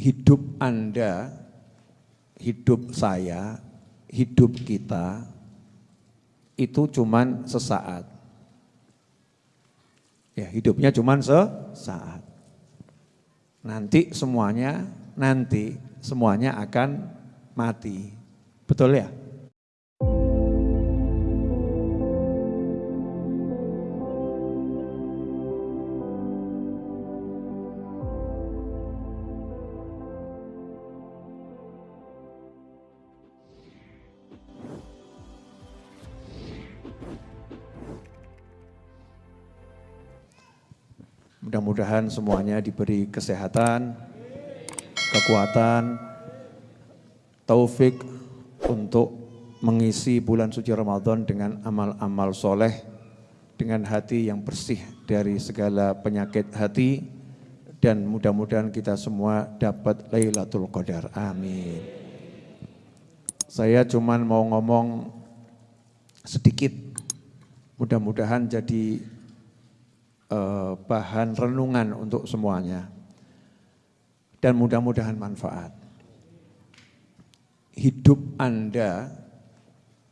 hidup Anda, hidup saya, hidup kita itu cuman sesaat. Ya, hidupnya cuman sesaat. Nanti semuanya, nanti semuanya akan mati. Betul ya? Mudah-mudahan semuanya diberi kesehatan, kekuatan, taufik untuk mengisi bulan suci Ramadan dengan amal-amal soleh, dengan hati yang bersih dari segala penyakit hati, dan mudah-mudahan kita semua dapat Lailatul Qadar. Amin. Saya cuman mau ngomong sedikit, mudah-mudahan jadi Eh, bahan renungan untuk semuanya. Dan mudah-mudahan manfaat. Hidup Anda,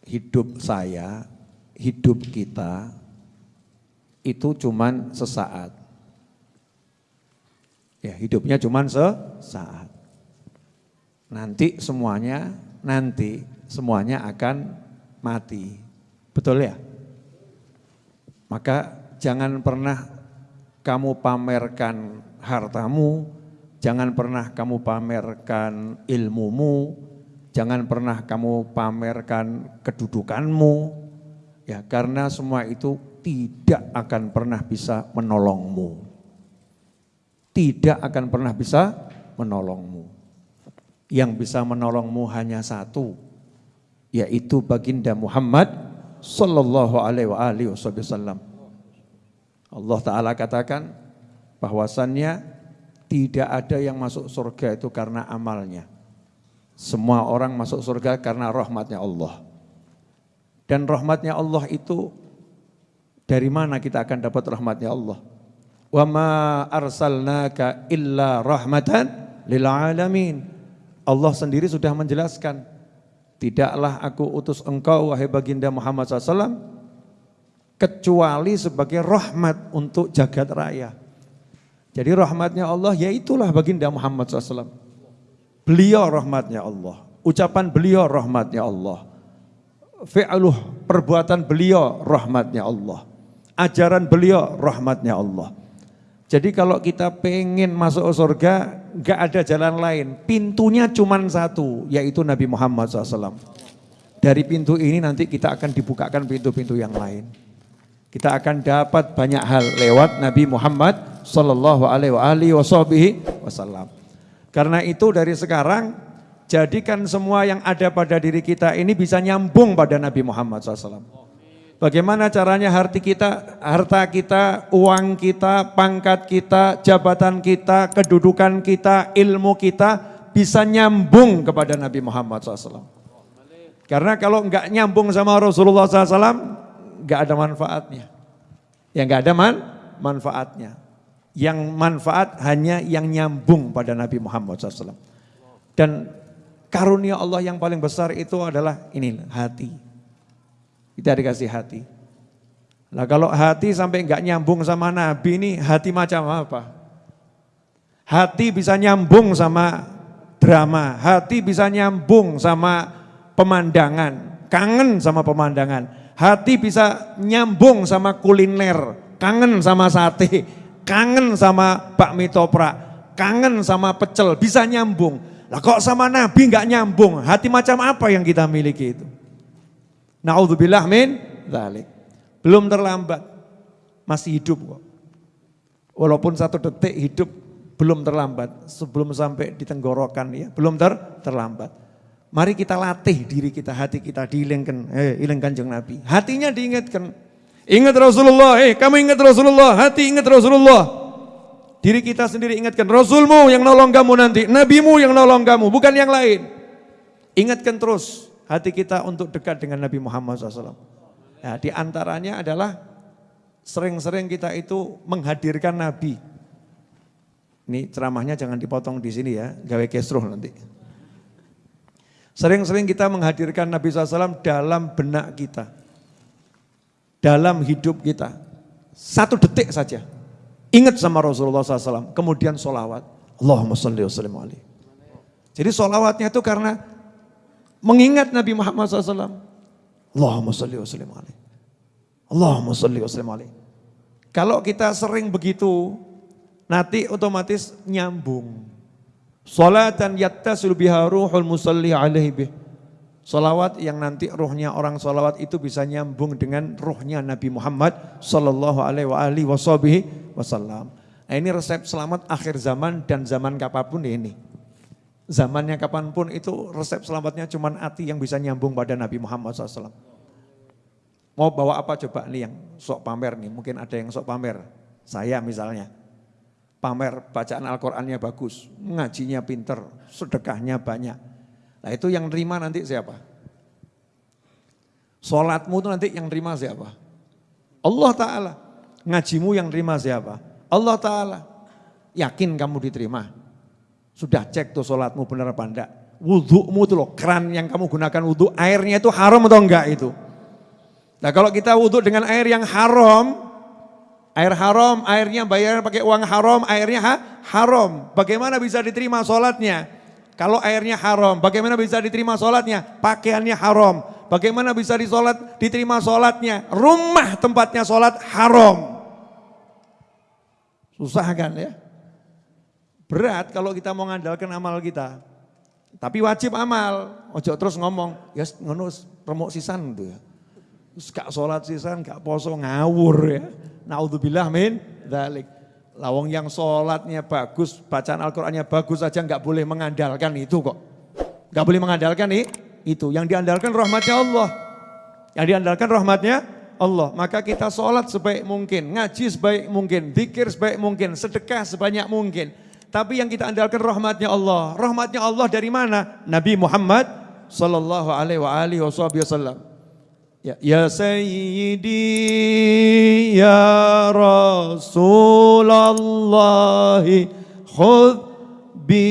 hidup saya, hidup kita, itu cuman sesaat. Ya, hidupnya cuman sesaat. Nanti semuanya, nanti semuanya akan mati. Betul ya? Maka jangan pernah kamu pamerkan hartamu, jangan pernah kamu pamerkan ilmumu, jangan pernah kamu pamerkan kedudukanmu, ya karena semua itu tidak akan pernah bisa menolongmu. Tidak akan pernah bisa menolongmu. Yang bisa menolongmu hanya satu, yaitu baginda Muhammad sallallahu alaihi wasallam. Allah Ta'ala katakan bahwasannya tidak ada yang masuk surga itu karena amalnya. Semua orang masuk surga karena rahmatnya Allah. Dan rahmatnya Allah itu dari mana kita akan dapat rahmatnya Allah? Wa ma arsalnaka illa rahmatan lil alamin. Allah sendiri sudah menjelaskan, tidaklah aku utus engkau wahai baginda Muhammad SAW kecuali sebagai rahmat untuk jagat raya. Jadi rahmatnya Allah ya itulah baginda Muhammad SAW. Beliau rahmatnya Allah. Ucapan beliau rahmatnya Allah. Fi'aluh perbuatan beliau rahmatnya Allah. Ajaran beliau rahmatnya Allah. Jadi kalau kita pengen masuk surga, gak ada jalan lain. Pintunya cuma satu, yaitu Nabi Muhammad SAW. Dari pintu ini nanti kita akan dibukakan pintu-pintu yang lain. Kita akan dapat banyak hal lewat Nabi Muhammad Sallallahu Alaihi Wasallam. Karena itu dari sekarang jadikan semua yang ada pada diri kita ini bisa nyambung pada Nabi Muhammad SAW. Bagaimana caranya harta kita, harta kita, uang kita, pangkat kita, jabatan kita, kedudukan kita, ilmu kita bisa nyambung kepada Nabi Muhammad SAW. Karena kalau enggak nyambung sama Rasulullah SAW, nggak ada manfaatnya. Yang nggak ada man, manfaatnya. Yang manfaat hanya yang nyambung pada Nabi Muhammad SAW. Dan karunia Allah yang paling besar itu adalah ini hati. Kita dikasih hati. Nah kalau hati sampai nggak nyambung sama Nabi ini hati macam apa? Hati bisa nyambung sama drama, hati bisa nyambung sama pemandangan, kangen sama pemandangan. Hati bisa nyambung sama kuliner, kangen sama sate, kangen sama bakmi toprak, kangen sama pecel, bisa nyambung. Lah kok sama Nabi nggak nyambung? Hati macam apa yang kita miliki itu? Naudzubillah min dzalik. Belum terlambat. Masih hidup kok. Walaupun satu detik hidup belum terlambat sebelum sampai di tenggorokan ya, belum ter terlambat. Mari kita latih diri kita, hati kita diilengkan, eh ilang kanjeng Nabi. Hatinya diingatkan. Ingat Rasulullah, eh kamu ingat Rasulullah, hati ingat Rasulullah. Diri kita sendiri ingatkan, Rasulmu yang nolong kamu nanti, Nabimu yang nolong kamu, bukan yang lain. Ingatkan terus hati kita untuk dekat dengan Nabi Muhammad SAW. Nah, di antaranya adalah sering-sering kita itu menghadirkan Nabi. Ini ceramahnya jangan dipotong di sini ya, gawe kesruh nanti. Sering-sering kita menghadirkan Nabi SAW dalam benak kita. Dalam hidup kita. Satu detik saja. Ingat sama Rasulullah SAW. Kemudian sholawat. Allahumma salli wa sallim alaih. Jadi sholawatnya itu karena mengingat Nabi Muhammad SAW. Allahumma salli wa sallim alaih. Allahumma salli wa sallim alaih. Kalau kita sering begitu, nanti otomatis nyambung. Salatan yattasul biha ruhul musalli alaihi bih. Salawat yang nanti ruhnya orang salawat itu bisa nyambung dengan ruhnya Nabi Muhammad sallallahu alaihi wasallam. Nah ini resep selamat akhir zaman dan zaman kapan pun ini. Zamannya kapan pun itu resep selamatnya cuma hati yang bisa nyambung pada Nabi Muhammad SAW. Mau bawa apa coba nih yang sok pamer nih, mungkin ada yang sok pamer. Saya misalnya pamer bacaan Al-Qur'annya bagus, ngajinya pinter, sedekahnya banyak. Nah itu yang terima nanti siapa? Sholatmu itu nanti yang terima siapa? Allah Ta'ala. Ngajimu yang terima siapa? Allah Ta'ala. Yakin kamu diterima? Sudah cek tuh sholatmu benar apa enggak? Wudhumu itu loh, keran yang kamu gunakan wudhu, airnya itu haram atau enggak itu? Nah kalau kita wudhu dengan air yang haram, Air haram, airnya bayar pakai uang haram, airnya ha? haram. Bagaimana bisa diterima sholatnya? Kalau airnya haram, bagaimana bisa diterima sholatnya? Pakaiannya haram. Bagaimana bisa disolat, diterima sholatnya? Rumah tempatnya sholat haram. Susah kan ya? Berat kalau kita mau ngandalkan amal kita. Tapi wajib amal. Ojo terus ngomong, ya ngonus remuk sisan tuh ya. Terus gak sholat sisan, gak poso ngawur ya. Naudzubillah min dalik. Lawang yang sholatnya bagus, bacaan Al-Qur'annya bagus saja nggak boleh mengandalkan itu kok. Nggak boleh mengandalkan nih, itu. Yang diandalkan rahmatnya Allah. Yang diandalkan rahmatnya Allah. Maka kita sholat sebaik mungkin, ngaji sebaik mungkin, zikir sebaik mungkin, sedekah sebanyak mungkin. Tapi yang kita andalkan rahmatnya Allah. Rahmatnya Allah dari mana? Nabi Muhammad sallallahu alaihi wasallam. Ya, ya Sayyidi ya Rasulullah khudh bi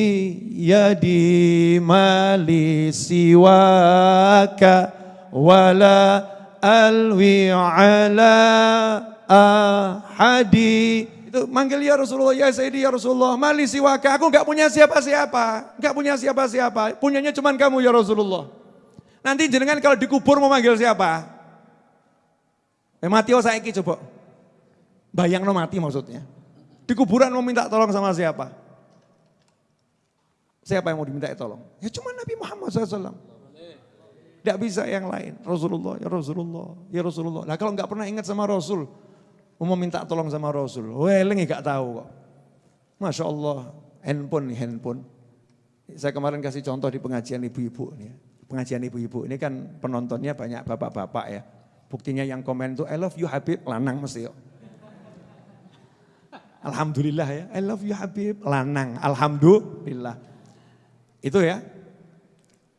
yadi mali siwaka wala alwi ala ahadi. Itu manggil ya Rasulullah ya Sayyidi ya Rasulullah mali siwaka. Aku enggak punya siapa-siapa enggak punya siapa-siapa. Punyanya cuma kamu ya Rasulullah Nanti jenengan kalau dikubur mau manggil siapa? Eh mati oh saya coba. Bayang no mati maksudnya. Di kuburan mau minta tolong sama siapa? Siapa yang mau diminta tolong? Ya cuma Nabi Muhammad SAW. Tidak bisa yang lain. Rasulullah, ya Rasulullah, ya Rasulullah. Nah kalau nggak pernah ingat sama Rasul, mau minta tolong sama Rasul, weleng gak tahu kok. Masya Allah, handphone handphone. Saya kemarin kasih contoh di pengajian ibu-ibu nih pengajian ibu-ibu ini kan penontonnya banyak bapak-bapak ya. Buktinya yang komen itu I love you Habib, lanang mesti yuk. Alhamdulillah ya, I love you Habib, lanang, alhamdulillah. Itu ya,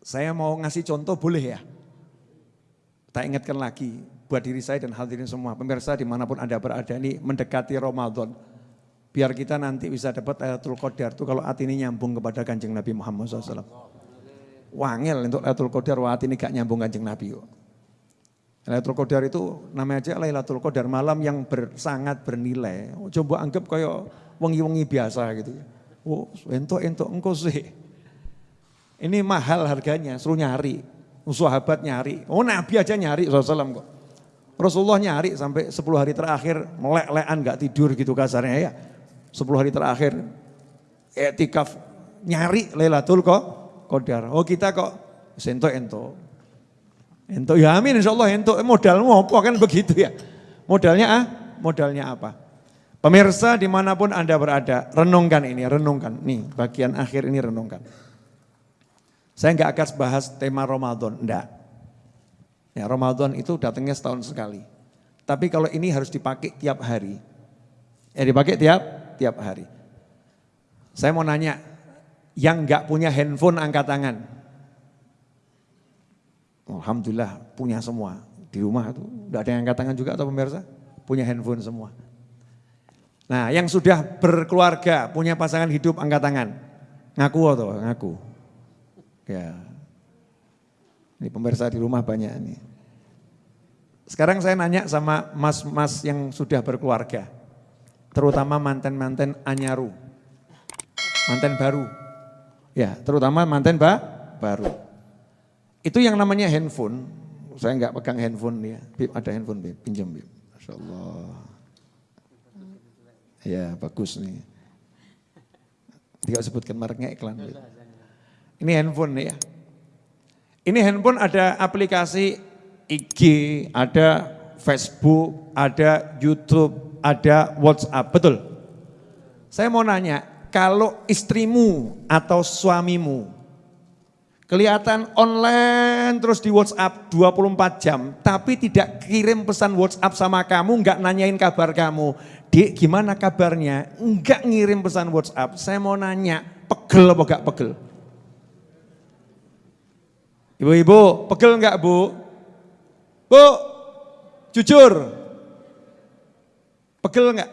saya mau ngasih contoh boleh ya. Tak ingatkan lagi buat diri saya dan hadirin semua, pemirsa di mana pun Anda berada ini mendekati Ramadan. Biar kita nanti bisa dapat ayatul qadar itu kalau hati ini nyambung kepada kanjeng Nabi Muhammad SAW. Wangel untuk Lailatul Qadar wah ini gak nyambung Kanjeng Nabi kok. Lailatul Qadar itu namanya aja Lailatul Qadar malam yang ber, sangat bernilai. Coba anggap kayak wengi-wengi biasa gitu. Oh, entok-entok engkau sih. Ini mahal harganya, suruh nyari. Sahabat nyari. Oh Nabi aja nyari SAW kok. Rasulullah nyari sampai 10 hari terakhir melek-lekan gak tidur gitu kasarnya ya. 10 hari terakhir etikaf nyari Lailatul kok Qadar. Oh kita kok sentok ento. Ento ya amin insya Allah ento modalmu apa kan begitu ya. Modalnya ah, modalnya apa? Pemirsa di mana pun Anda berada, renungkan ini, renungkan. Nih bagian akhir ini renungkan. Saya nggak akan bahas tema Ramadan, enggak. Ya, Ramadan itu datangnya setahun sekali. Tapi kalau ini harus dipakai tiap hari. Ya dipakai tiap tiap hari. Saya mau nanya, yang nggak punya handphone angkat tangan. Alhamdulillah punya semua. Di rumah itu enggak ada yang angkat tangan juga atau pemirsa? Punya handphone semua. Nah, yang sudah berkeluarga, punya pasangan hidup, angkat tangan. Ngaku atau ngaku? Ya. Ini pemirsa di rumah banyak ini. Sekarang saya nanya sama mas-mas yang sudah berkeluarga. Terutama manten-manten anyaru. Manten baru. Ya, terutama manten ba, baru. Itu yang namanya handphone. Saya enggak pegang handphone ya. Bib, ada handphone, Bib. Pinjam, Bib. Masya Allah. Ya bagus nih. Tidak sebutkan mereknya iklan. Ini handphone nih ya. Ini handphone ada aplikasi IG, ada Facebook, ada YouTube, ada WhatsApp, betul? Saya mau nanya, kalau istrimu atau suamimu kelihatan online terus di WhatsApp 24 jam, tapi tidak kirim pesan WhatsApp sama kamu, enggak nanyain kabar kamu, Dik gimana kabarnya? Enggak ngirim pesan WhatsApp. Saya mau nanya, pegel apa enggak pegel? Ibu-ibu, pegel enggak bu? Bu, jujur. Pegel enggak?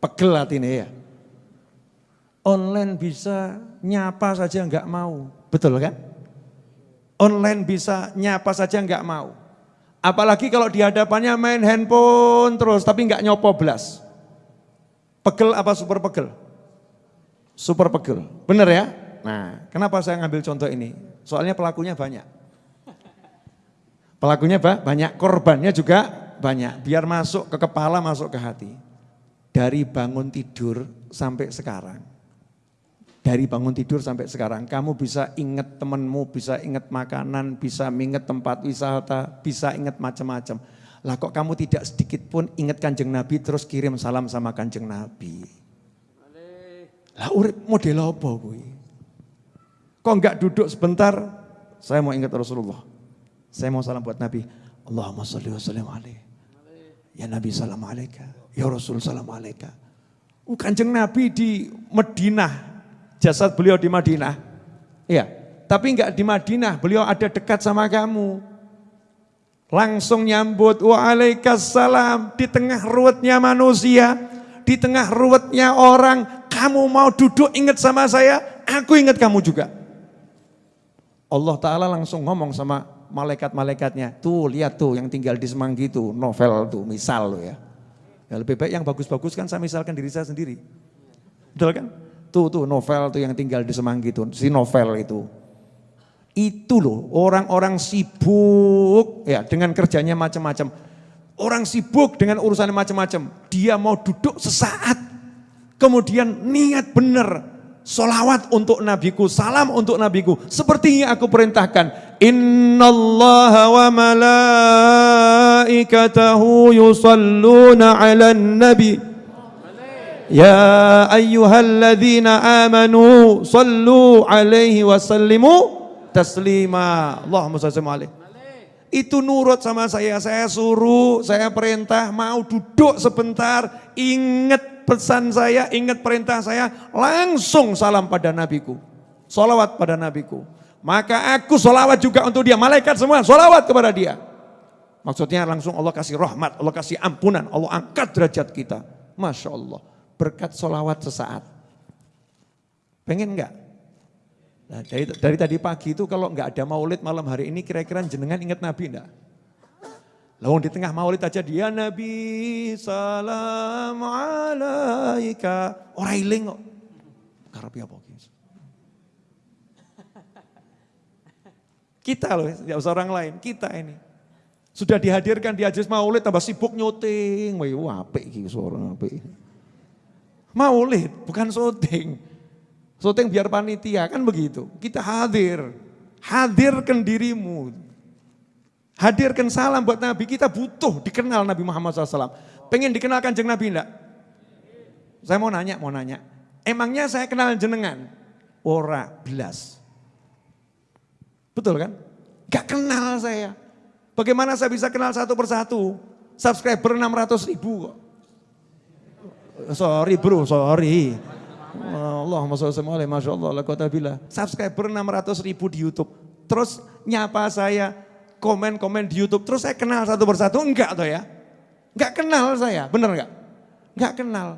Pegel hatinya ya. Online bisa nyapa saja enggak mau. Betul kan? Online bisa nyapa saja enggak mau. Apalagi kalau di hadapannya main handphone terus tapi nggak nyopo belas. Pegel apa super pegel? Super pegel. Bener ya? Nah, kenapa saya ngambil contoh ini? Soalnya pelakunya banyak. Pelakunya banyak, korbannya juga banyak. Biar masuk ke kepala, masuk ke hati. Dari bangun tidur sampai sekarang dari bangun tidur sampai sekarang, kamu bisa ingat temenmu, bisa ingat makanan, bisa ingat tempat wisata, bisa ingat macam-macam. Lah kok kamu tidak sedikit pun ingat kanjeng Nabi terus kirim salam sama kanjeng Nabi. Lah urip model apa gue? Kok enggak duduk sebentar, saya mau ingat Rasulullah. Saya mau salam buat Nabi. Allahumma salli wa sallim alaih. Ya Nabi salam alaika. Ya Rasul salam alaika. Kanjeng Nabi di Madinah jasad beliau di Madinah. Iya, tapi enggak di Madinah, beliau ada dekat sama kamu. Langsung nyambut, waalaikumsalam, di tengah ruwetnya manusia, di tengah ruwetnya orang, kamu mau duduk ingat sama saya, aku ingat kamu juga. Allah Ta'ala langsung ngomong sama malaikat-malaikatnya, tuh lihat tuh yang tinggal di Semanggi tuh, novel tuh, misal loh ya. Ya lebih baik yang bagus-bagus kan saya misalkan diri saya sendiri. Betul kan? Tuh tuh novel tuh yang tinggal di Semanggi tuh, si novel itu. Itu loh orang-orang sibuk ya dengan kerjanya macam-macam. Orang sibuk dengan urusan macam-macam. Dia mau duduk sesaat. Kemudian niat benar. Solawat untuk nabiku, salam untuk nabiku. Seperti yang aku perintahkan. Innallaha wa malaikatahu yusalluna ala nabi. Ya ayyuhalladzina amanu sallu alaihi wasallimu taslima. Allahumma salli alaihi. Itu nurut sama saya, saya suruh, saya perintah, mau duduk sebentar, ingat pesan saya, ingat perintah saya, langsung salam pada nabiku. Salawat pada nabiku. Maka aku salawat juga untuk dia, malaikat semua salawat kepada dia. Maksudnya langsung Allah kasih rahmat, Allah kasih ampunan, Allah angkat derajat kita. Masya Allah berkat solawat sesaat. Pengen enggak? Nah, dari, dari tadi pagi itu kalau enggak ada maulid malam hari ini kira-kira jenengan ingat Nabi enggak? Lawang di tengah maulid aja dia Nabi salam alaika. Orang iling kok. Karepi apa Kita loh, tidak usah orang lain, kita ini. Sudah dihadirkan di Ajis Maulid tambah sibuk nyuting. Wah, apik iki suara apik. Maulid, bukan syuting. Syuting biar panitia, kan begitu. Kita hadir, hadirkan dirimu. Hadirkan salam buat Nabi, kita butuh dikenal Nabi Muhammad SAW. Pengen dikenalkan jeng Nabi enggak? Saya mau nanya, mau nanya. Emangnya saya kenal jenengan? Ora belas. Betul kan? Gak kenal saya. Bagaimana saya bisa kenal satu persatu? Subscriber 600 ribu kok. Sorry bro, sorry. Allah alaihi Masya Allah, la bila. Subscriber 600 ribu di Youtube. Terus nyapa saya, komen-komen di Youtube. Terus saya kenal satu persatu, enggak tuh ya. Enggak kenal saya, bener enggak? Enggak kenal.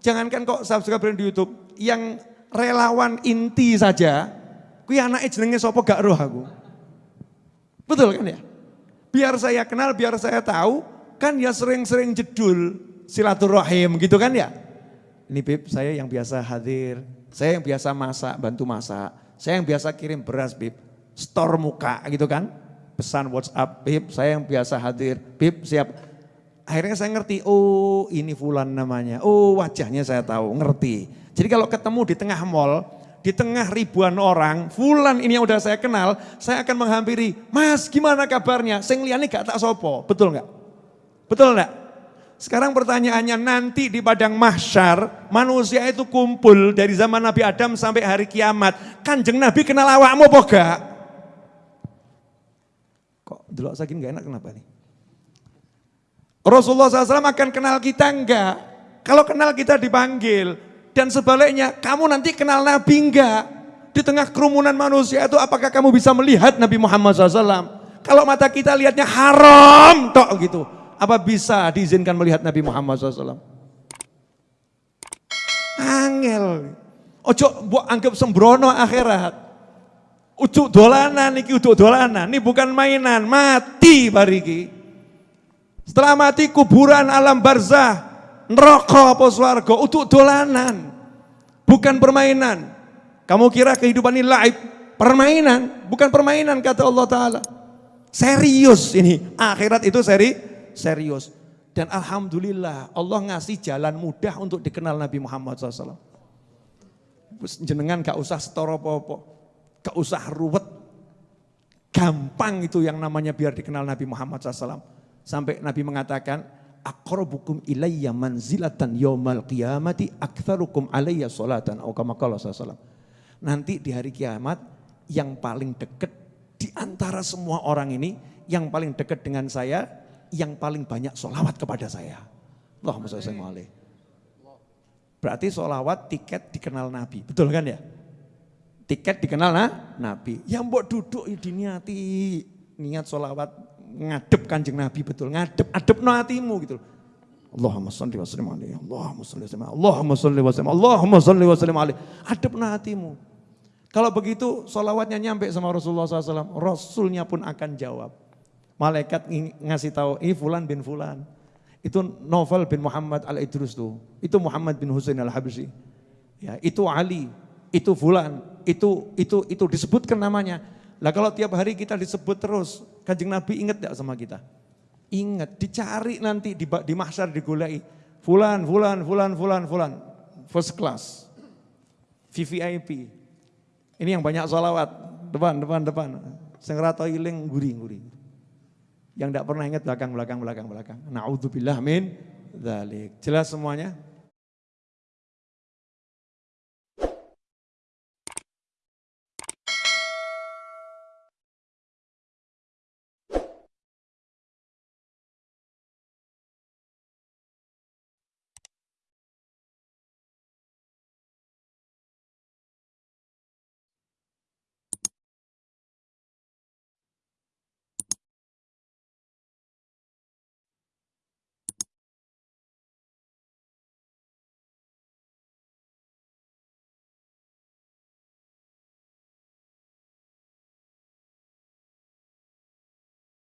Jangankan kok subscriber di YouTube, yang relawan inti saja, kuwi anaknya jenenge sapa gak roh aku. Betul kan ya? Biar saya kenal, biar saya tahu, kan ya sering-sering jedul silaturahim gitu kan ya. Ini Bib, saya yang biasa hadir, saya yang biasa masak, bantu masak, saya yang biasa kirim beras Bib, store muka gitu kan. Pesan WhatsApp, Bib, saya yang biasa hadir, Bib siap. Akhirnya saya ngerti, oh ini Fulan namanya, oh wajahnya saya tahu, ngerti. Jadi kalau ketemu di tengah mall, di tengah ribuan orang, Fulan ini yang udah saya kenal, saya akan menghampiri, Mas gimana kabarnya? Sing liani gak tak sopo, betul nggak? Betul nggak? Sekarang pertanyaannya nanti di padang mahsyar, manusia itu kumpul dari zaman Nabi Adam sampai hari kiamat. Kanjeng Nabi kenal awakmu apa gak? Kok dulu saking gak enak kenapa nih? Rasulullah SAW akan kenal kita enggak? Kalau kenal kita dipanggil. Dan sebaliknya, kamu nanti kenal Nabi enggak? Di tengah kerumunan manusia itu apakah kamu bisa melihat Nabi Muhammad SAW? Kalau mata kita lihatnya haram, tok gitu. Apa bisa diizinkan melihat Nabi Muhammad SAW? Angel. Ojo buat anggap sembrono akhirat. Ucuk dolanan iki ucuk dolanan. Ini bukan mainan, mati bariki. Setelah mati kuburan alam barzah, neraka apa swarga, untuk dolanan. Bukan permainan. Kamu kira kehidupan ini laib, permainan, bukan permainan kata Allah taala. Serius ini, akhirat itu seri serius. Dan alhamdulillah Allah ngasih jalan mudah untuk dikenal Nabi Muhammad SAW. Jenengan gak usah setoro popo Gak usah ruwet. Gampang itu yang namanya biar dikenal Nabi Muhammad SAW. Sampai Nabi mengatakan, akrobukum ilayya manzilatan yawmal qiyamati aktharukum alayya salatan. Atau. Nanti di hari kiamat yang paling dekat di antara semua orang ini, yang paling dekat dengan saya, yang paling banyak solawat kepada saya. Allahumma salli Berarti solawat tiket dikenal Nabi, betul kan ya? tiket dikenal nah, Nabi. Yang buat duduk ya diniati, niat sholawat, ngadep kanjeng Nabi betul, ngadep, adep no hatimu gitu. Allahumma salli wa sallim alaihi, Allahumma salli wa sallim Allahumma salli wa sallim Allahumma salli wa sallim alaihi. Adep no hatimu. Kalau begitu sholawatnya nyampe sama Rasulullah SAW, Rasulnya pun akan jawab. Malaikat ngasih tahu, ini Fulan bin Fulan. Itu Novel bin Muhammad al-Idrus tuh. Itu Muhammad bin Husain al-Habsyi. Ya, itu Ali, itu fulan, itu itu itu disebutkan namanya. Lah kalau tiap hari kita disebut terus, Kanjeng Nabi ingat tidak sama kita? Ingat, dicari nanti di, di mahsyar digulai. Fulan, fulan, fulan, fulan, fulan. First class. VVIP. Ini yang banyak sholawat. Depan, depan, depan. Sengrato iling, guri, guri. Yang tidak pernah ingat belakang, belakang, belakang, belakang. Na'udzubillah min dzalik. Jelas semuanya?